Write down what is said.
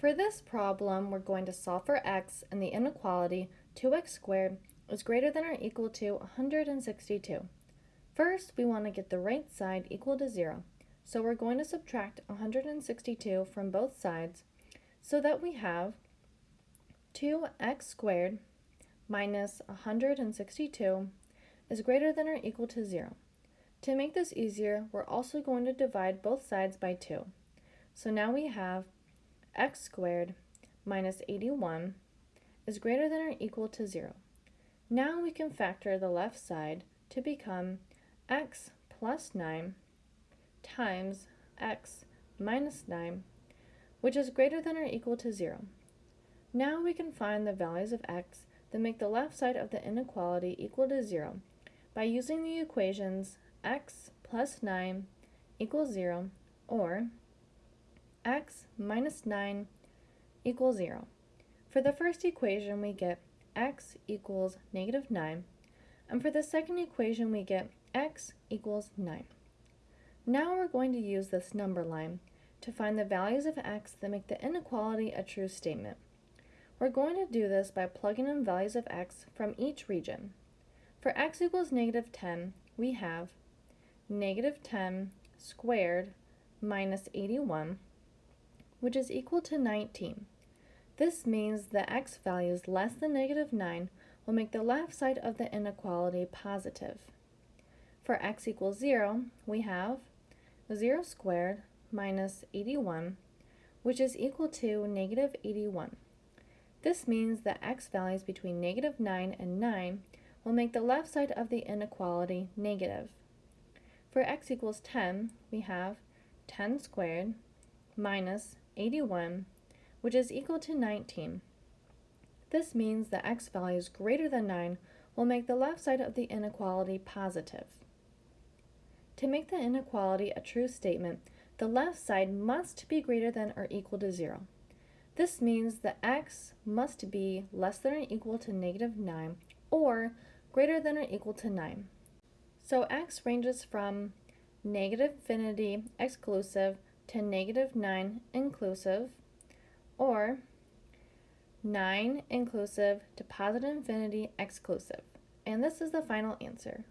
For this problem, we're going to solve for x and the inequality 2x squared is greater than or equal to 162. First, we want to get the right side equal to 0. So we're going to subtract 162 from both sides so that we have 2x squared minus 162 is greater than or equal to 0. To make this easier, we're also going to divide both sides by 2. So now we have x squared minus 81 is greater than or equal to 0. Now we can factor the left side to become x plus 9 times x minus 9, which is greater than or equal to 0. Now we can find the values of x that make the left side of the inequality equal to 0 by using the equations x plus 9 equals 0 or x minus 9 equals 0. For the first equation, we get x equals negative 9, and for the second equation, we get x equals 9. Now we're going to use this number line to find the values of x that make the inequality a true statement. We're going to do this by plugging in values of x from each region. For x equals negative 10, we have negative 10 squared minus 81 which is equal to 19. This means the x values less than negative 9 will make the left side of the inequality positive. For x equals 0, we have 0 squared minus 81, which is equal to negative 81. This means the x values between negative 9 and 9 will make the left side of the inequality negative. For x equals 10, we have 10 squared minus 81, which is equal to 19. This means that x values greater than 9 will make the left side of the inequality positive. To make the inequality a true statement, the left side must be greater than or equal to 0. This means that x must be less than or equal to negative 9 or greater than or equal to 9. So x ranges from negative infinity exclusive to negative 9 inclusive, or 9 inclusive to positive infinity exclusive. And this is the final answer.